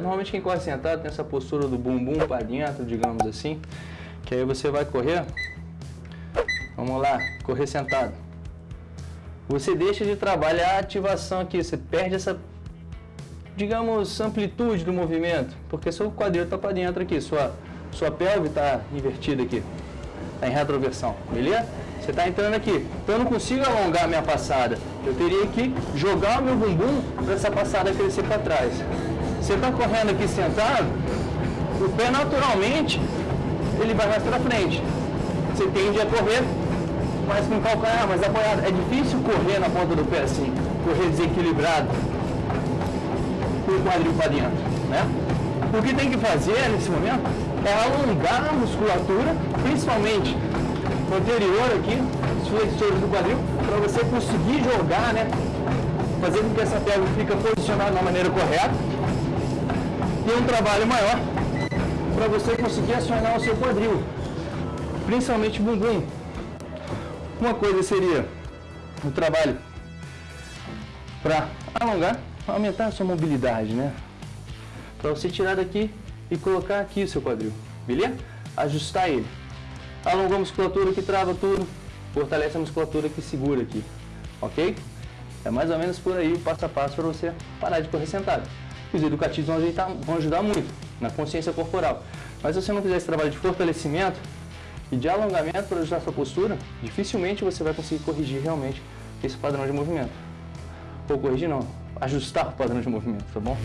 Normalmente quem corre sentado tem essa postura do bumbum para dentro, digamos assim. Que aí você vai correr. Vamos lá, correr sentado. Você deixa de trabalhar a ativação aqui, você perde essa, digamos, amplitude do movimento, porque seu quadril está para dentro aqui, sua, sua pelve está invertida aqui, está em retroversão, beleza? Você está entrando aqui, então eu não consigo alongar a minha passada, eu teria que jogar o meu bumbum para essa passada crescer para trás. Você está correndo aqui sentado, o pé naturalmente ele vai mais para frente. Você tende a correr mais com calcanhar, mais apoiado. É difícil correr na ponta do pé assim, correr desequilibrado, com o quadril para dentro, né? O que tem que fazer nesse momento é alongar a musculatura, principalmente anterior aqui, os flexores do quadril, para você conseguir jogar, né? Fazer com que essa perna fique posicionada da maneira correta. Um trabalho maior para você conseguir acionar o seu quadril, principalmente bumbum. Uma coisa seria o trabalho para alongar, aumentar a sua mobilidade, né? Para você tirar daqui e colocar aqui o seu quadril, beleza? Ajustar ele. Alonga a musculatura que trava tudo, fortalece a musculatura que segura aqui, ok? É mais ou menos por aí, passo a passo, para você parar de correr sentado. Os educativos vão, ajeitar, vão ajudar muito na consciência corporal. Mas se você não fizer esse trabalho de fortalecimento e de alongamento para ajustar a sua postura, dificilmente você vai conseguir corrigir realmente esse padrão de movimento. Ou corrigir não, ajustar o padrão de movimento, tá bom?